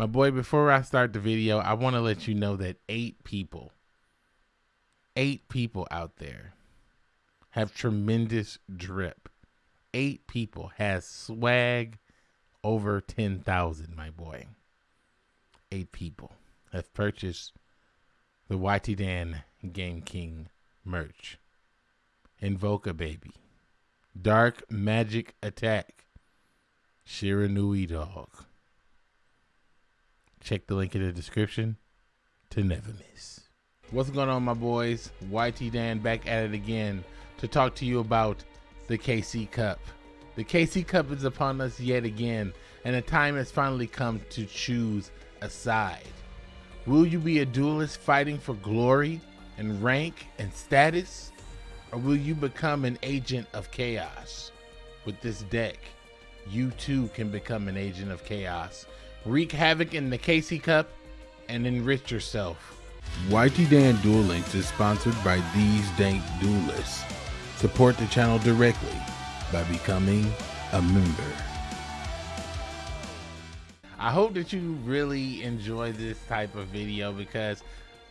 My boy, before I start the video, I want to let you know that eight people, eight people out there have tremendous drip. Eight people has swag over 10,000, my boy. Eight people have purchased the YT Dan Game King merch. Invoke a baby. Dark Magic Attack. Shiranui Dog. Check the link in the description to never miss. What's going on, my boys? YT Dan back at it again to talk to you about the KC Cup. The KC Cup is upon us yet again, and the time has finally come to choose a side. Will you be a duelist fighting for glory and rank and status? Or will you become an agent of chaos? With this deck, you too can become an agent of chaos wreak havoc in the KC Cup, and enrich yourself. YT Dan Duel Links is sponsored by these dank duelists. Support the channel directly by becoming a member. I hope that you really enjoy this type of video because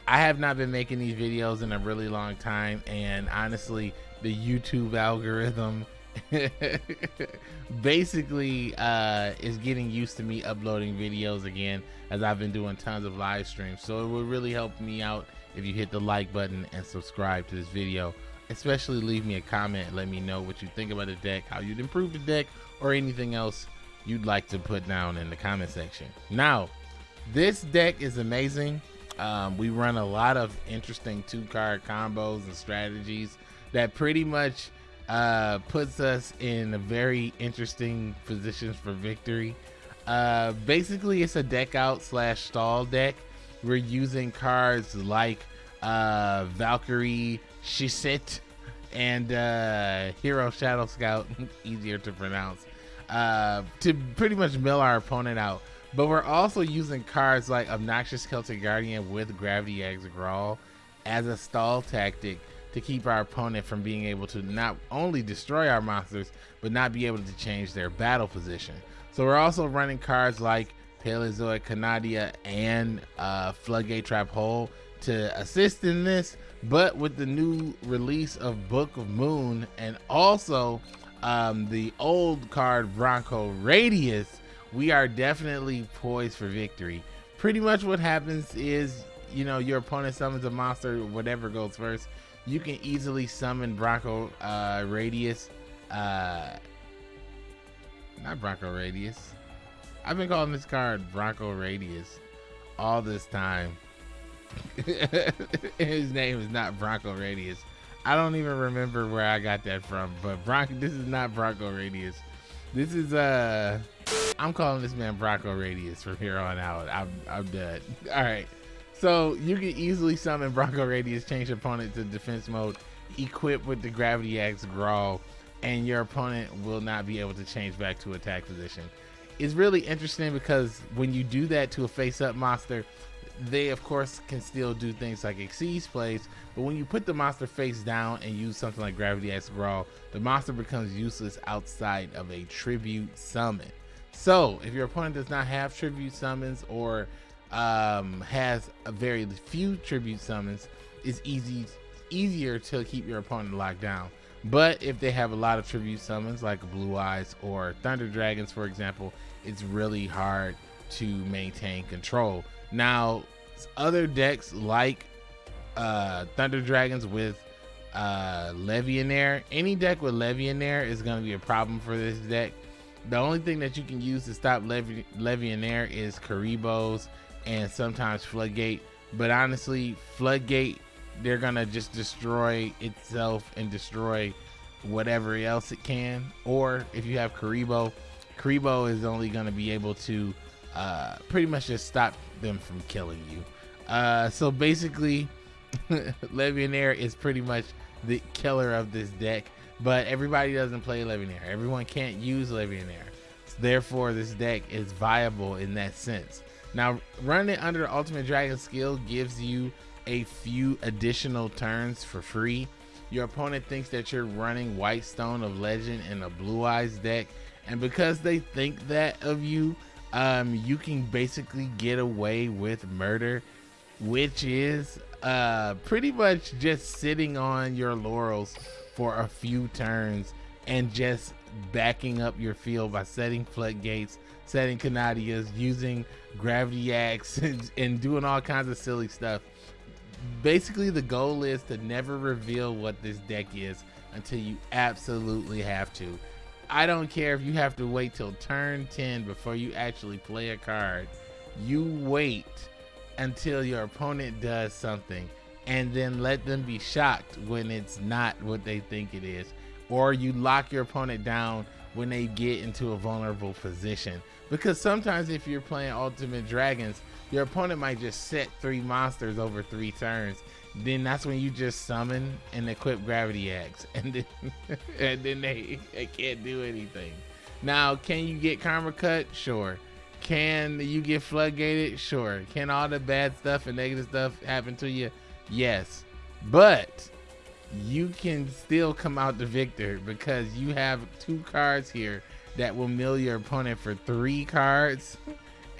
I have not been making these videos in a really long time and honestly the YouTube algorithm basically uh, is getting used to me uploading videos again as I've been doing tons of live streams. So it would really help me out if you hit the like button and subscribe to this video. Especially leave me a comment let me know what you think about the deck, how you'd improve the deck, or anything else you'd like to put down in the comment section. Now, this deck is amazing. Um, we run a lot of interesting two card combos and strategies that pretty much uh, puts us in a very interesting positions for victory. Uh, basically, it's a deck out slash stall deck. We're using cards like uh, Valkyrie, Shisit, and uh, Hero Shadow Scout, easier to pronounce, uh, to pretty much mill our opponent out. But we're also using cards like Obnoxious Celtic Guardian with Gravity Axe Grarl as a stall tactic to keep our opponent from being able to not only destroy our monsters, but not be able to change their battle position. So we're also running cards like Paleozoic Canadia and uh, Floodgate Trap Hole to assist in this. But with the new release of Book of Moon and also um, the old card Bronco Radius, we are definitely poised for victory. Pretty much what happens is, you know, your opponent summons a monster, whatever goes first you can easily summon Bronco uh, Radius. Uh, not Bronco Radius. I've been calling this card Bronco Radius all this time. His name is not Bronco Radius. I don't even remember where I got that from, but Bronco. This is not Bronco Radius. This is uh, I'm calling this man Bronco Radius from here on out. I'm I'm done. All right. So you can easily summon Bronco Radius, change opponent to defense mode, equip with the Gravity Axe Grarl, and your opponent will not be able to change back to attack position. It's really interesting because when you do that to a face-up monster, they of course can still do things like Xyz plays, but when you put the monster face down and use something like Gravity Axe Grarl, the monster becomes useless outside of a tribute summon. So if your opponent does not have tribute summons or um, has a very few tribute summons, it's easy easier to keep your opponent locked down. But if they have a lot of tribute summons like Blue Eyes or Thunder Dragons, for example, it's really hard to maintain control. Now, other decks like uh, Thunder Dragons with uh, Levianeer, any deck with Levianeer is going to be a problem for this deck. The only thing that you can use to stop Levi- Levianeer is Kuribohs and sometimes Floodgate. But honestly, Floodgate, they're gonna just destroy itself and destroy whatever else it can. Or if you have Kuriboh, Kuriboh is only gonna be able to uh, pretty much just stop them from killing you. Uh, so basically, Levianeer is pretty much the killer of this deck. But everybody doesn't play Levianeer. Everyone can't use Levianeer. Therefore, this deck is viable in that sense. Now, running it under the Ultimate Dragon skill gives you a few additional turns for free. Your opponent thinks that you're running White Stone of Legend in a Blue Eyes deck, and because they think that of you, um, you can basically get away with murder, which is uh, pretty much just sitting on your laurels for a few turns and just backing up your field by setting floodgates, setting Canadias, using gravity axe, and, and doing all kinds of silly stuff. Basically, the goal is to never reveal what this deck is until you absolutely have to. I don't care if you have to wait till turn 10 before you actually play a card. You wait until your opponent does something and then let them be shocked when it's not what they think it is. Or you lock your opponent down when they get into a vulnerable position. Because sometimes if you're playing Ultimate Dragons, your opponent might just set three monsters over three turns. Then that's when you just summon and equip gravity axe. And then and then they, they can't do anything. Now can you get karma cut? Sure. Can you get floodgated? Sure. Can all the bad stuff and negative stuff happen to you? Yes. But you can still come out the victor because you have two cards here that will mill your opponent for three cards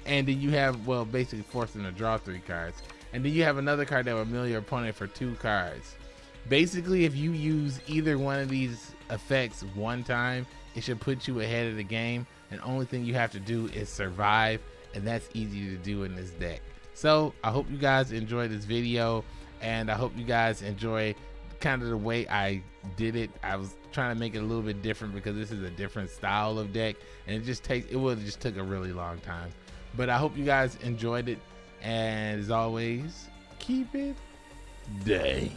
and then you have well basically forcing to draw three cards and then you have another card that will mill your opponent for two cards. Basically, if you use either one of these effects one time, it should put you ahead of the game. And only thing you have to do is survive, and that's easy to do in this deck. So I hope you guys enjoy this video, and I hope you guys enjoy kind of the way I did it. I was trying to make it a little bit different because this is a different style of deck, and it just takes it would just took a really long time. But I hope you guys enjoyed it. And as always, keep it dank.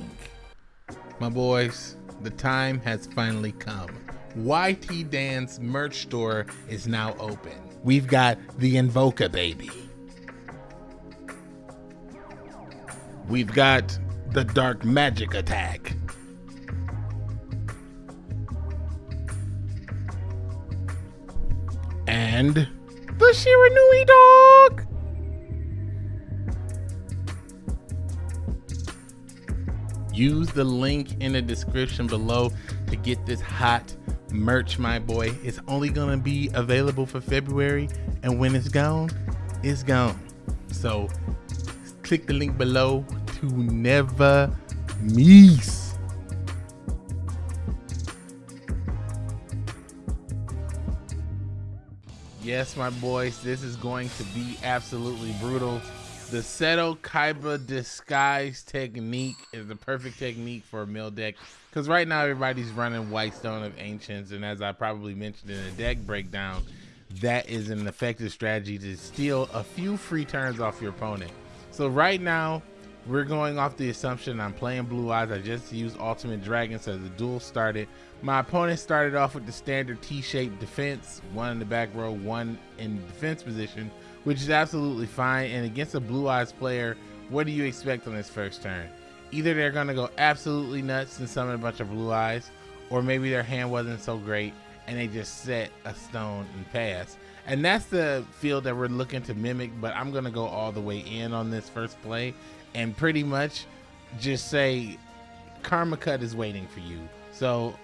My boys, the time has finally come. YT Dan's merch store is now open. We've got the Invoca baby. We've got the Dark Magic Attack. And the Shiranui Dog. use the link in the description below to get this hot merch my boy it's only gonna be available for february and when it's gone it's gone so click the link below to never miss yes my boys this is going to be absolutely brutal the Seto Kaiba disguise technique is the perfect technique for a mill deck because right now everybody's running White Stone of Ancients, and as I probably mentioned in the deck breakdown, that is an effective strategy to steal a few free turns off your opponent. So right now, we're going off the assumption I'm playing Blue Eyes. I just used Ultimate Dragon, so the duel started. My opponent started off with the standard T-shaped defense, one in the back row, one in defense position, which is absolutely fine. And against a Blue Eyes player, what do you expect on this first turn? Either they're going to go absolutely nuts and summon a bunch of Blue Eyes, or maybe their hand wasn't so great and they just set a stone and pass. And that's the field that we're looking to mimic, but I'm going to go all the way in on this first play and pretty much just say Karma Cut is waiting for you. So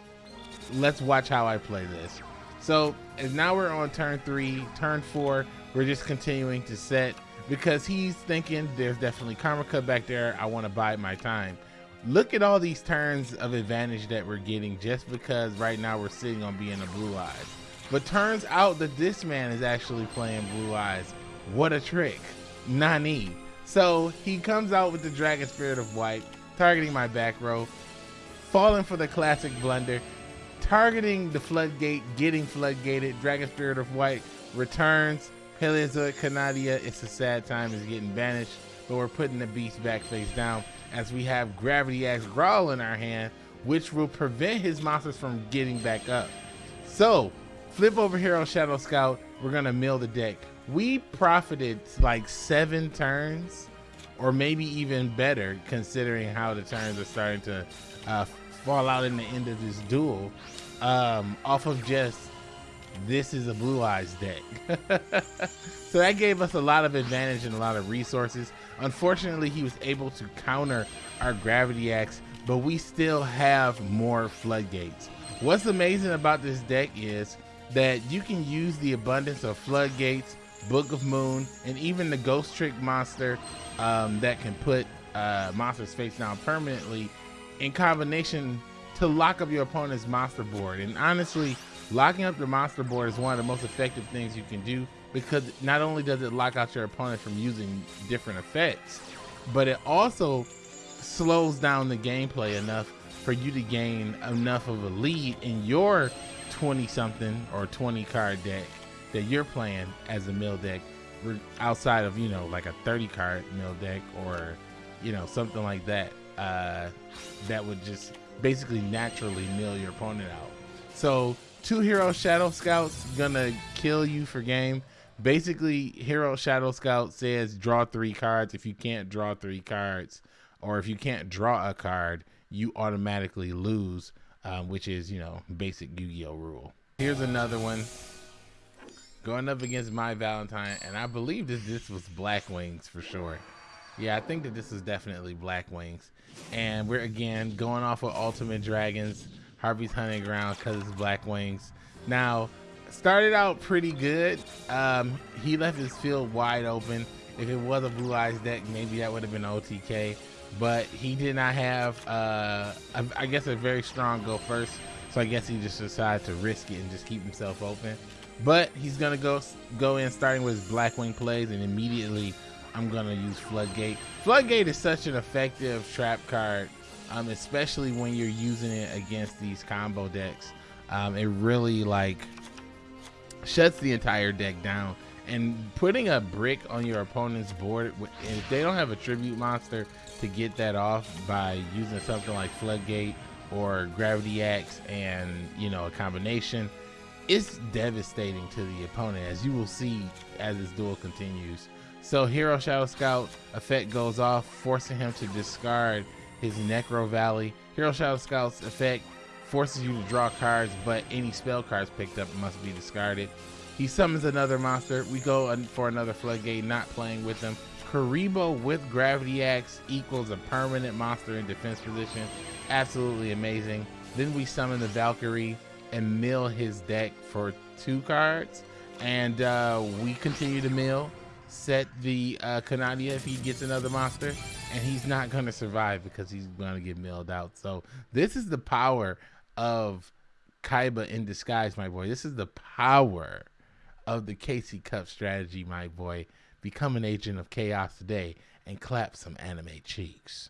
let's watch how I play this. So now we're on turn three, turn four, we're just continuing to set because he's thinking there's definitely karma cut back there. I want to bide my time. Look at all these turns of advantage that we're getting just because right now we're sitting on being a blue eyes. But turns out that this man is actually playing blue eyes. What a trick. Nani. So he comes out with the Dragon Spirit of White, targeting my back row, falling for the classic blunder, targeting the floodgate, getting floodgated, Dragon Spirit of White returns, Paleozoic Canadia, it's a sad time, is getting banished, but we're putting the beast back face down as we have Gravity Axe Grarl in our hand, which will prevent his monsters from getting back up. So, flip over here on Shadow Scout, we're gonna mill the deck. We profited like seven turns, or maybe even better, considering how the turns are starting to uh, fall out in the end of this duel, um, off of just this is a blue eyes deck. so that gave us a lot of advantage and a lot of resources. Unfortunately, he was able to counter our gravity axe, but we still have more floodgates. What's amazing about this deck is that you can use the abundance of floodgates Book of Moon, and even the Ghost Trick monster um, that can put uh, monsters face down permanently in combination to lock up your opponent's monster board. And honestly, locking up the monster board is one of the most effective things you can do because not only does it lock out your opponent from using different effects, but it also slows down the gameplay enough for you to gain enough of a lead in your 20 something or 20 card deck that you're playing as a mill deck outside of you know like a 30 card mill deck or you know something like that uh, that would just basically naturally mill your opponent out. So two hero shadow scouts gonna kill you for game. Basically hero shadow scout says draw three cards. If you can't draw three cards or if you can't draw a card you automatically lose um, which is you know basic yu-gi-oh rule. Here's another one going up against my Valentine, and I believe that this was Black Wings for sure. Yeah, I think that this is definitely Black Wings. And we're again going off of Ultimate Dragons, Harpie's Hunting Ground, because it's Black Wings. Now, started out pretty good. Um, he left his field wide open. If it was a Blue Eyes deck, maybe that would have been OTK. But he did not have, uh, I guess, a very strong go first. So I guess he just decided to risk it and just keep himself open. But he's gonna go go in starting with his Blackwing plays, and immediately I'm gonna use Floodgate. Floodgate is such an effective trap card, um, especially when you're using it against these combo decks. Um, it really like shuts the entire deck down. And putting a brick on your opponent's board, if they don't have a tribute monster to get that off by using something like Floodgate or Gravity Axe and you know a combination, it's devastating to the opponent, as you will see as this duel continues. So Hero Shadow Scout effect goes off, forcing him to discard his Necro Valley. Hero Shadow Scout's effect forces you to draw cards, but any spell cards picked up must be discarded. He summons another monster. We go for another Floodgate, not playing with them. Kuriboh with Gravity Axe equals a permanent monster in defense position. Absolutely amazing. Then we summon the Valkyrie and mill his deck for two cards. And uh, we continue to mill, set the uh, Canadia if he gets another monster, and he's not going to survive because he's going to get milled out. So this is the power of Kaiba in disguise, my boy. This is the power of the KC Cup strategy, my boy. Become an agent of chaos today and clap some anime cheeks.